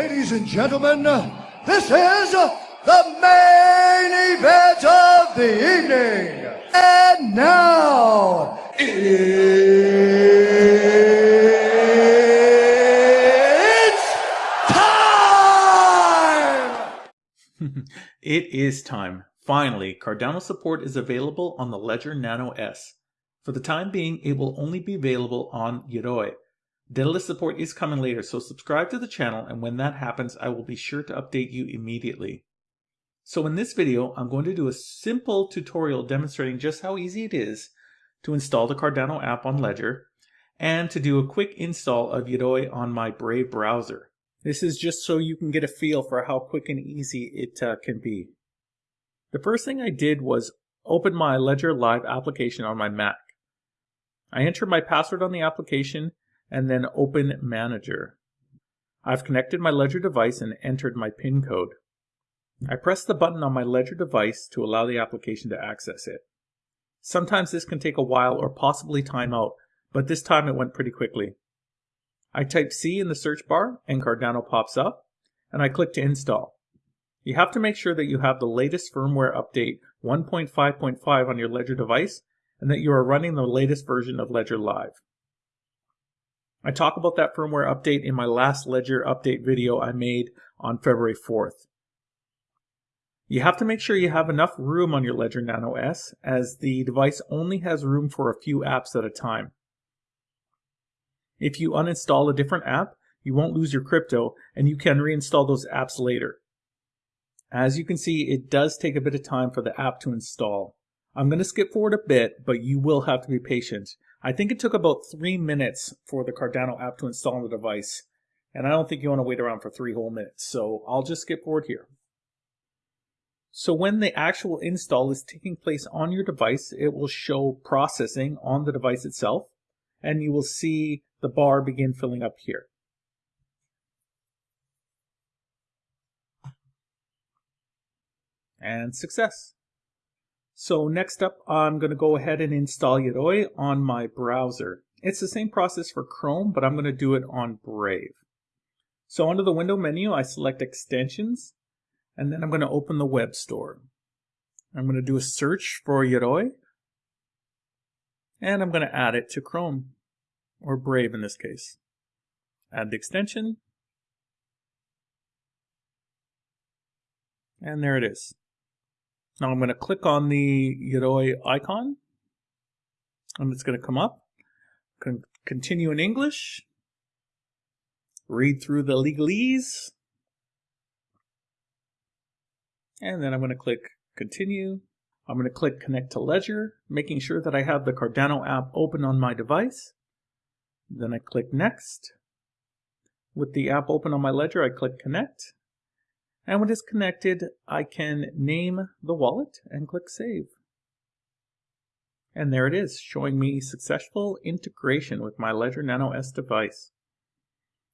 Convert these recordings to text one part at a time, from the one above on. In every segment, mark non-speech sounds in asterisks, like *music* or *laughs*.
and gentlemen, this is the main event of the evening. And now, it's time! *laughs* It is time. Finally, Cardano support is available on the Ledger Nano S. For the time being, it will only be available on Yoroi. Daedalus support is coming later, so subscribe to the channel and when that happens, I will be sure to update you immediately. So in this video, I'm going to do a simple tutorial demonstrating just how easy it is to install the Cardano app on Ledger and to do a quick install of Yoroi on my Brave browser. This is just so you can get a feel for how quick and easy it uh, can be. The first thing I did was open my Ledger Live application on my Mac. I entered my password on the application and then Open Manager. I've connected my Ledger device and entered my PIN code. I press the button on my Ledger device to allow the application to access it. Sometimes this can take a while or possibly time out, but this time it went pretty quickly. I type C in the search bar and Cardano pops up, and I click to install. You have to make sure that you have the latest firmware update 1.5.5 on your Ledger device and that you are running the latest version of Ledger Live. I talk about that firmware update in my last Ledger update video I made on February 4th. You have to make sure you have enough room on your Ledger Nano S as the device only has room for a few apps at a time. If you uninstall a different app, you won't lose your crypto and you can reinstall those apps later. As you can see, it does take a bit of time for the app to install. I'm going to skip forward a bit, but you will have to be patient. I think it took about three minutes for the Cardano app to install on the device, and I don't think you want to wait around for three whole minutes, so I'll just skip forward here. So when the actual install is taking place on your device, it will show processing on the device itself, and you will see the bar begin filling up here. And success. So next up, I'm going to go ahead and install Yoroi on my browser. It's the same process for Chrome, but I'm going to do it on Brave. So under the window menu, I select extensions, and then I'm going to open the web store. I'm going to do a search for Yoroi, and I'm going to add it to Chrome, or Brave in this case. Add the extension, and there it is. Now I'm going to click on the Yoroi icon and it's going to come up. Con continue in English. Read through the legalese. And then I'm going to click continue. I'm going to click connect to Ledger, making sure that I have the Cardano app open on my device. Then I click next. With the app open on my Ledger, I click connect. And when it's connected, I can name the wallet and click Save. And there it is, showing me successful integration with my Ledger Nano S device.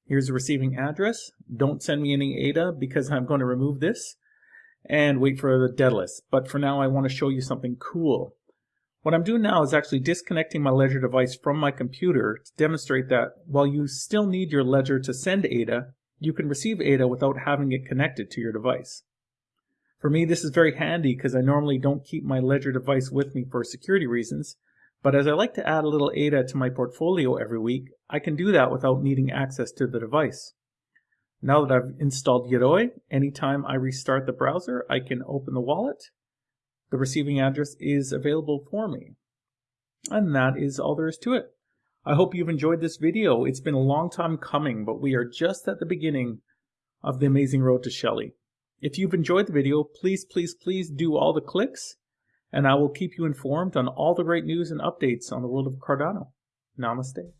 Here's the receiving address. Don't send me any ADA because I'm going to remove this and wait for the Daedalus. But for now, I want to show you something cool. What I'm doing now is actually disconnecting my Ledger device from my computer to demonstrate that while you still need your Ledger to send ADA, you can receive ADA without having it connected to your device. For me, this is very handy because I normally don't keep my Ledger device with me for security reasons, but as I like to add a little ADA to my portfolio every week, I can do that without needing access to the device. Now that I've installed Yoroi, anytime I restart the browser, I can open the wallet. The receiving address is available for me. And that is all there is to it. I hope you've enjoyed this video. It's been a long time coming, but we are just at the beginning of the amazing road to Shelley. If you've enjoyed the video, please, please, please do all the clicks, and I will keep you informed on all the great news and updates on the world of Cardano. Namaste.